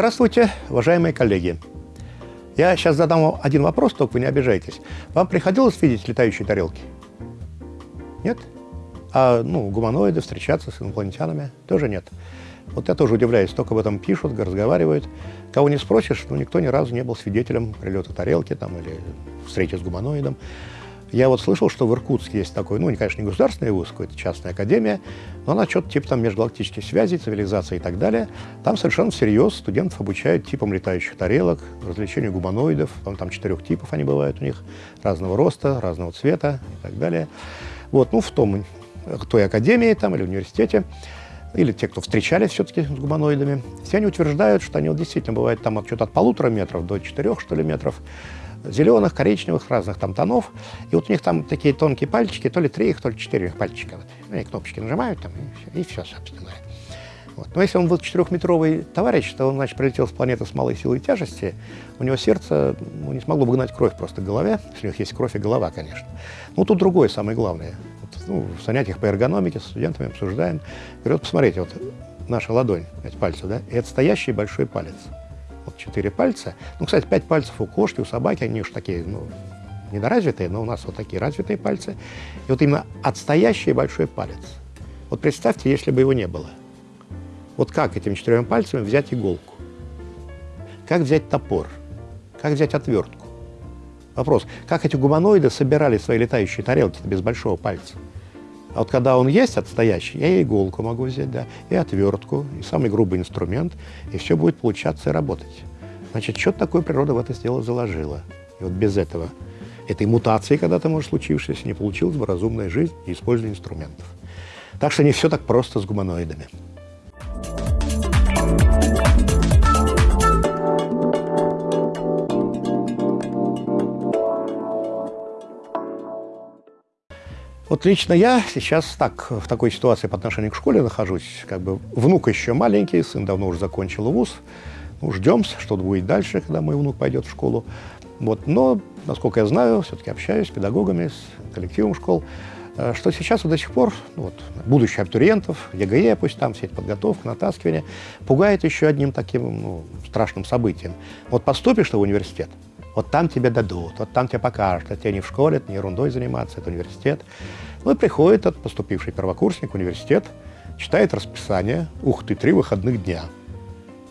Здравствуйте, уважаемые коллеги. Я сейчас задам вам один вопрос, только вы не обижайтесь. Вам приходилось видеть летающие тарелки? Нет? А ну, гуманоиды, встречаться с инопланетянами? Тоже нет. Вот я тоже удивляюсь, только об этом пишут, разговаривают. Кого не спросишь, ну, никто ни разу не был свидетелем прилета тарелки там, или встречи с гуманоидом. Я вот слышал, что в Иркутске есть такой, ну, конечно, не государственный вуз, какая-то частная академия, но она что-то типа там межгалактических связей, цивилизации и так далее. Там совершенно всерьез студентов обучают типам летающих тарелок, развлечению гуманоидов. Там, там четырех типов они бывают у них, разного роста, разного цвета и так далее. Вот, ну, в том, в той академии там или университете или те, кто встречались все-таки с гуманоидами, все они утверждают, что они вот действительно бывают там от, что-то от полутора метров до четырех, что ли, метров, зеленых, коричневых, разных там тонов. И вот у них там такие тонкие пальчики, то ли три их, то ли четыре их пальчика. Вот. Они кнопочки нажимают там, и все, и все собственно. Вот. Но если он был четырехметровый товарищ, то он, значит, прилетел с планеты с малой силой тяжести, у него сердце ну, не смогло бы гнать кровь просто в голове, если у них есть кровь и голова, конечно. Ну, тут другое самое главное. Вот, ну, в занятиях по эргономике с студентами обсуждаем. Говорю, вот посмотрите, вот наша ладонь, эти пальцы, да, и это стоящий большой палец вот четыре пальца. Ну, кстати, пять пальцев у кошки, у собаки, они уж такие, ну, недоразвитые, но у нас вот такие развитые пальцы. И вот именно отстоящий большой палец. Вот представьте, если бы его не было. Вот как этими четырьмя пальцами взять иголку? Как взять топор? Как взять отвертку? Вопрос, как эти гуманоиды собирали свои летающие тарелки без большого пальца? А вот когда он есть отстоящий, я и иголку могу взять, да, и отвертку, и самый грубый инструмент, и все будет получаться и работать. Значит, что такое природа в это дело заложила. И вот без этого, этой мутации когда-то, может, случившейся, не получилась бы разумная жизнь и использование инструментов. Так что не все так просто с гуманоидами. Вот лично я сейчас так, в такой ситуации по отношению к школе нахожусь. Как бы внук еще маленький, сын давно уже закончил вуз. Ну, ждем, что будет дальше, когда мой внук пойдет в школу. Вот. Но, насколько я знаю, все-таки общаюсь с педагогами, с коллективом школ, э, что сейчас вот до сих пор ну, вот, будущих абитуриентов, ЕГЭ, пусть там, вся эта подготовка, натаскивание, пугает еще одним таким ну, страшным событием. Вот поступишь ты в университет, вот там тебе дадут, вот там тебе покажут. Это тебе не в школе, это не ерундой заниматься, это университет. Ну и приходит этот поступивший первокурсник в университет, читает расписание. Ух ты, три выходных дня.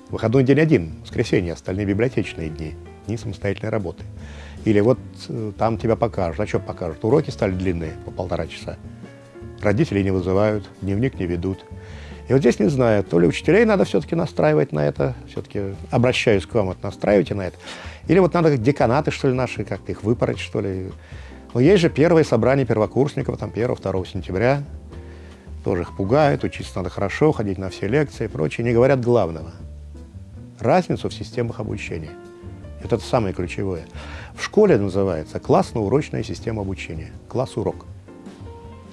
Выходной день один, воскресенье, остальные библиотечные дни, дни самостоятельной работы. Или вот э, там тебя покажут. А что покажут? Уроки стали длинные, по полтора часа. Родителей не вызывают, дневник не ведут. И вот здесь не знаю, то ли учителей надо все-таки настраивать на это, все-таки обращаюсь к вам, вот настраивайте на это, или вот надо деканаты, что ли, наши, как-то их выпороть, что ли. Но есть же первые собрания первокурсников, там 1-2 сентября, тоже их пугают, учиться надо хорошо, ходить на все лекции и прочее, не говорят главного. Разницу в системах обучения. Это самое ключевое. В школе называется классно-урочная система обучения, класс-урок.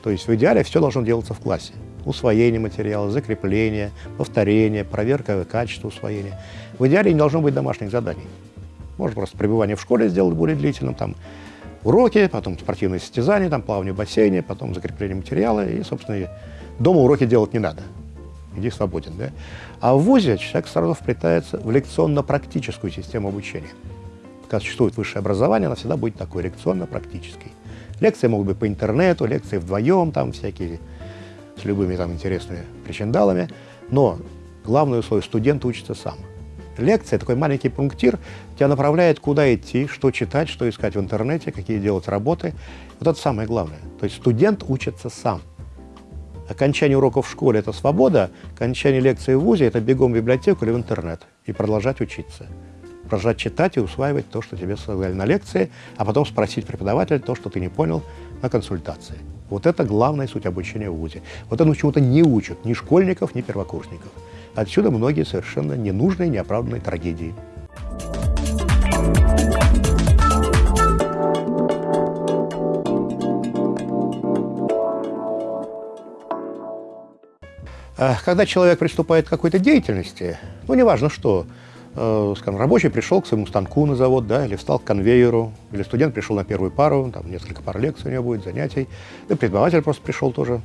То есть в идеале все должно делаться в классе усвоение материала, закрепление, повторение, проверка качества усвоения. В идеале не должно быть домашних заданий. Можно просто пребывание в школе сделать более длительным, там уроки, потом спортивные состязания, там плавание в бассейне, потом закрепление материала, и, собственно, дома уроки делать не надо. Иди свободен, да? А в ВУЗе человек сразу вплетается в лекционно-практическую систему обучения. Когда существует высшее образование, она всегда будет такой, лекционно-практической. Лекции могут быть по интернету, лекции вдвоем, там всякие с любыми там интересными причиндалами, но главное условие – студент учится сам. Лекция, такой маленький пунктир, тебя направляет, куда идти, что читать, что искать в интернете, какие делать работы. Вот это самое главное. То есть студент учится сам. Окончание уроков в школе – это свобода, окончание лекции в ВУЗе – это бегом в библиотеку или в интернет и продолжать учиться. Продолжать читать и усваивать то, что тебе сказали на лекции, а потом спросить преподавателя то, что ты не понял на консультации. Вот это главная суть обучения в ВУЗе. Вот оно чему-то не учат ни школьников, ни первокурсников. Отсюда многие совершенно ненужные, неоправданные трагедии. А когда человек приступает к какой-то деятельности, ну, неважно что, Э, скажем, рабочий пришел к своему станку на завод, да, или встал к конвейеру, или студент пришел на первую пару, там несколько пар лекций у него будет, занятий, да преподаватель просто пришел тоже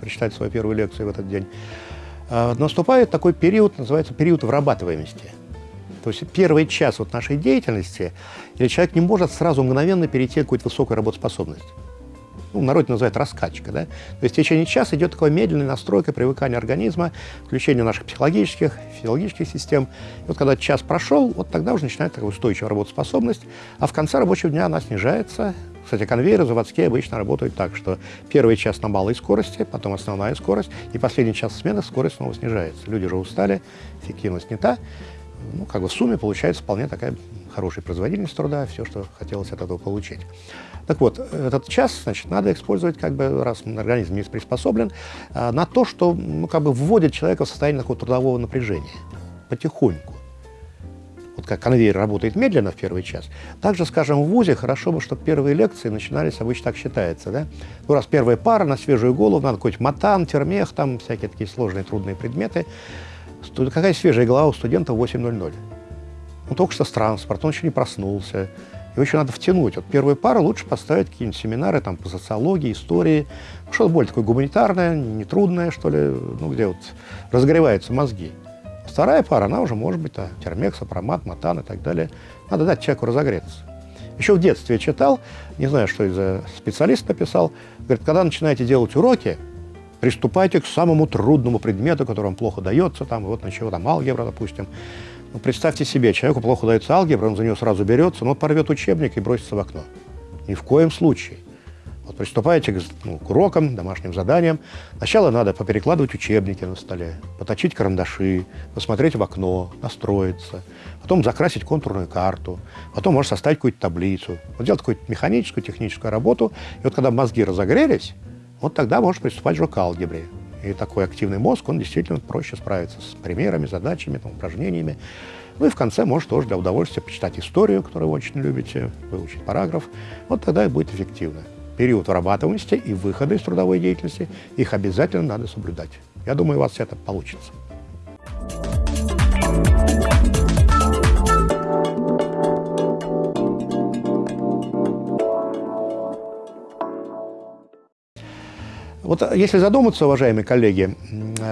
прочитать свою первую лекцию в этот день. а, наступает такой период, называется период вырабатываемости. То есть первый час вот нашей деятельности, или человек не может сразу мгновенно перейти к какой-то высокой работоспособности ну, народе называют раскачка. Да? То есть в течение часа идет такая медленная настройка, привыкание организма, включение наших психологических, физиологических систем. И вот когда час прошел, вот тогда уже начинает такая устойчивая работоспособность, а в конце рабочего дня она снижается. Кстати, конвейеры заводские обычно работают так, что первый час на малой скорости, потом основная скорость, и последний час смены скорость снова снижается. Люди же устали, эффективность не та. Ну, как бы в сумме получается вполне такая хорошая производительность труда, все, что хотелось от этого получить. Так вот, этот час, значит, надо использовать, как бы, раз организм не приспособлен, а, на то, что, ну, как бы, вводит человека в состояние такого трудового напряжения потихоньку. Вот как конвейер работает медленно в первый час, также, скажем, в ВУЗе хорошо бы, чтобы первые лекции начинались, обычно так считается, да? Ну, раз первая пара на свежую голову, надо какой-то матан, термех, там всякие такие сложные, трудные предметы. Какая свежая голова у студента в 8.00? Он только что с транспорта, он еще не проснулся, его еще надо втянуть. Вот первую пару лучше поставить какие-нибудь семинары там, по социологии, истории, что-то более такое гуманитарное, нетрудное, что ли, ну, где вот разогреваются мозги. Вторая пара, она уже может быть а, термекс, апромат, матан и так далее. Надо дать человеку разогреться. Еще в детстве читал, не знаю, что из-за специалист написал, говорит, когда начинаете делать уроки, приступайте к самому трудному предмету, который вам плохо дается, там, вот на чего там алгебра, допустим. Ну, представьте себе, человеку плохо дается алгебра, он за нее сразу берется, но порвет учебник и бросится в окно. Ни в коем случае. Вот приступаете к, ну, к урокам, домашним заданиям. Сначала надо поперекладывать учебники на столе, поточить карандаши, посмотреть в окно, настроиться, потом закрасить контурную карту, потом можно составить какую-то таблицу, вот делать какую-то механическую, техническую работу. И вот когда мозги разогрелись, вот тогда можно приступать уже к алгебре. И такой активный мозг, он действительно проще справится с примерами, задачами, там, упражнениями. Ну и в конце может тоже для удовольствия почитать историю, которую вы очень любите, выучить параграф. Вот тогда и будет эффективно. Период вырабатываемости и выхода из трудовой деятельности, их обязательно надо соблюдать. Я думаю, у вас это получится. Вот э, если задуматься, уважаемые коллеги,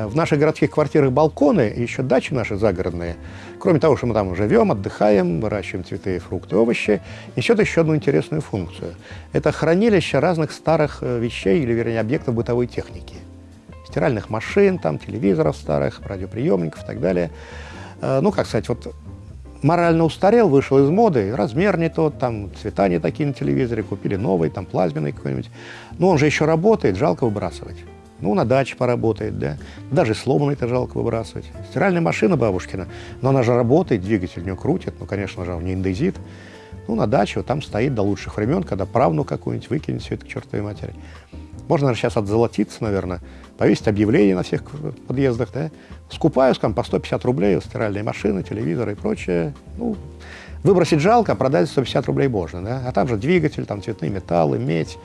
в наших городских квартирах балконы и еще дачи наши загородные, кроме того, что мы там живем, отдыхаем, выращиваем цветы, фрукты, овощи, несет еще одну интересную функцию. Это хранилище разных старых э, вещей или, вернее, объектов бытовой техники. Стиральных машин, там, телевизоров старых, радиоприемников и так далее. Э, ну, как сказать, вот морально устарел, вышел из моды, размер не тот, там цвета не такие на телевизоре, купили новый, там плазменный какой-нибудь. Но он же еще работает, жалко выбрасывать. Ну, на даче поработает, да. Даже сломанный это жалко выбрасывать. Стиральная машина бабушкина, но она же работает, двигатель у нее крутит, ну, конечно же, не индезит. Ну, на даче вот там стоит до лучших времен, когда правну какую-нибудь выкинет все это к чертовой матери. Можно, наверное, сейчас отзолотиться, наверное, повесить объявление на всех подъездах, да, скупаю, скажем, по 150 рублей стиральные машины, телевизоры и прочее. Ну, выбросить жалко, а продать 150 рублей можно, да, а там же двигатель, там цветные металлы, медь,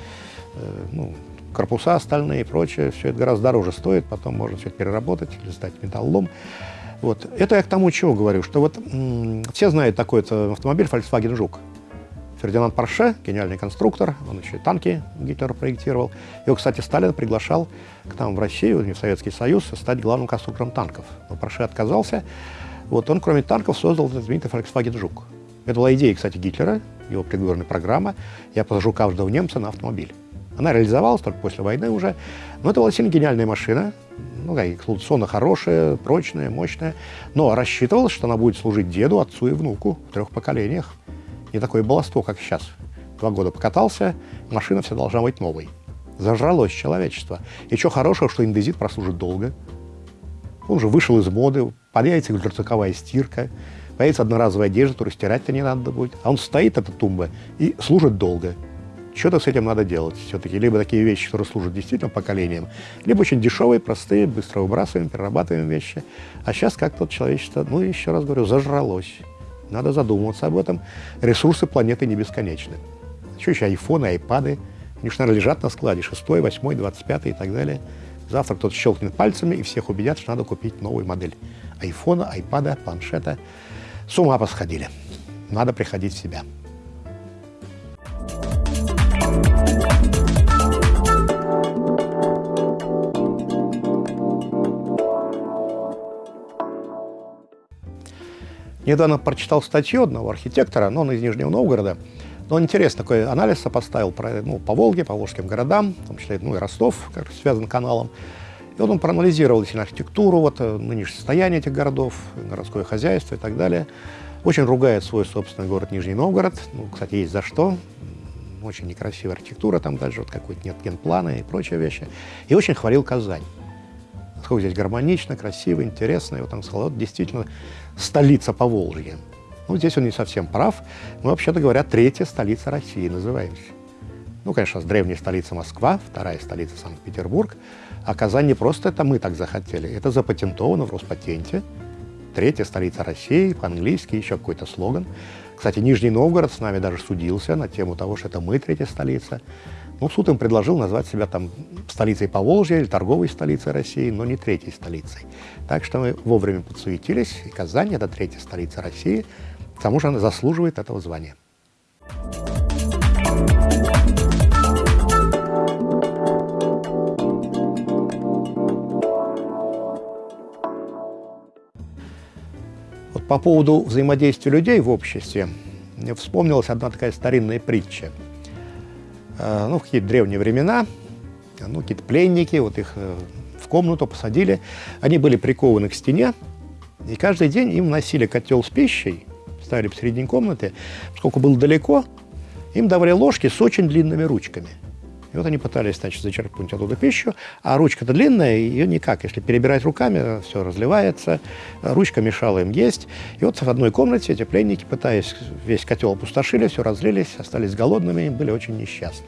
э, ну, корпуса остальные и прочее, все это гораздо дороже стоит, потом можно все это переработать или сдать металлолом. Вот. Это я к тому, чего говорю, что вот все знают такой автомобиль Volkswagen Жук. Фердинанд Порше, гениальный конструктор, он еще и танки Гитлер проектировал. Его, кстати, Сталин приглашал к нам в Россию, в Советский Союз, стать главным конструктором танков. Но Порше отказался. Вот он, кроме танков, создал знаменитый Volkswagen Жук. Это была идея, кстати, Гитлера, его предвыборная программа. Я посажу каждого немца на автомобиль. Она реализовалась только после войны уже. Но это была сильно гениальная машина, ну, эксплуатационно хорошая, прочная, мощная. Но рассчитывалось, что она будет служить деду, отцу и внуку в трех поколениях не такое баловство, как сейчас. Два года покатался, машина вся должна быть новой. Зажралось человечество. И что хорошего, что индезит прослужит долго. Он уже вышел из моды, появится ультразвуковая стирка, появится одноразовая одежда, которую стирать-то не надо будет. А он стоит, эта тумба, и служит долго. Что-то с этим надо делать все-таки. Либо такие вещи, которые служат действительно поколениям, либо очень дешевые, простые, быстро выбрасываем, перерабатываем вещи. А сейчас как-то человечество, ну, еще раз говорю, зажралось. Надо задумываться об этом. Ресурсы планеты не бесконечны. Что еще айфоны, айпады? Они же, наверное, лежат на складе. Шестой, восьмой, двадцать пятый и так далее. Завтра кто-то щелкнет пальцами и всех убедят, что надо купить новую модель. Айфона, айпада, планшета. С ума посходили. Надо приходить в себя. Недавно прочитал статью одного архитектора, но он из Нижнего Новгорода. Но он интересно такой анализ сопоставил про, ну, по Волге, по волжским городам, в том числе ну, и Ростов, как связан каналом. И вот он проанализировал действительно архитектуру, вот, э, нынешнее состояние этих городов, городское хозяйство и так далее. Очень ругает свой собственный город Нижний Новгород. Ну, кстати, есть за что. Очень некрасивая архитектура там даже, вот какой-то нет генплана и прочие вещи. И очень хвалил Казань. Сколько здесь гармонично, красиво, интересно. И вот он сказал, вот действительно столица Поволжья. Ну, здесь он не совсем прав. Мы, вообще-то говоря, третья столица России называемся. Ну, конечно, древняя столица Москва, вторая столица Санкт-Петербург. А Казань не просто это мы так захотели, это запатентовано в Роспатенте. Третья столица России, по-английски, еще какой-то слоган. Кстати, Нижний Новгород с нами даже судился на тему того, что это мы третья столица. Ну, суд им предложил назвать себя там столицей Поволжья или торговой столицей России, но не третьей столицей. Так что мы вовремя подсуетились, и Казань – это третья столица России, к тому же она заслуживает этого звания. Вот по поводу взаимодействия людей в обществе, мне вспомнилась одна такая старинная притча – ну, в какие-то древние времена, ну, какие-то пленники, вот их э, в комнату посадили, они были прикованы к стене, и каждый день им носили котел с пищей, ставили посередине комнаты, поскольку было далеко, им давали ложки с очень длинными ручками. И вот они пытались, значит, зачерпнуть оттуда пищу, а ручка-то длинная, ее никак. Если перебирать руками, все разливается, ручка мешала им есть. И вот в одной комнате эти пленники, пытаясь весь котел опустошили, все разлились, остались голодными были очень несчастны.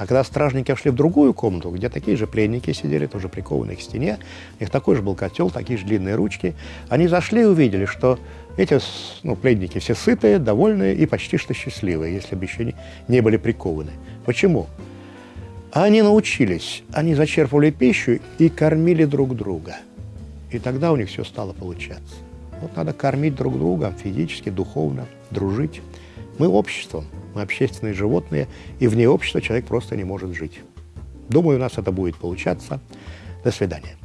А когда стражники вошли в другую комнату, где такие же пленники сидели, тоже прикованные к стене, у них такой же был котел, такие же длинные ручки, они зашли и увидели, что эти ну, пленники все сытые, довольные и почти что счастливые, если бы еще не, не были прикованы. Почему? Они научились, они зачерпывали пищу и кормили друг друга. И тогда у них все стало получаться. Вот надо кормить друг друга физически, духовно, дружить. Мы обществом, мы общественные животные, и вне общества человек просто не может жить. Думаю, у нас это будет получаться. До свидания.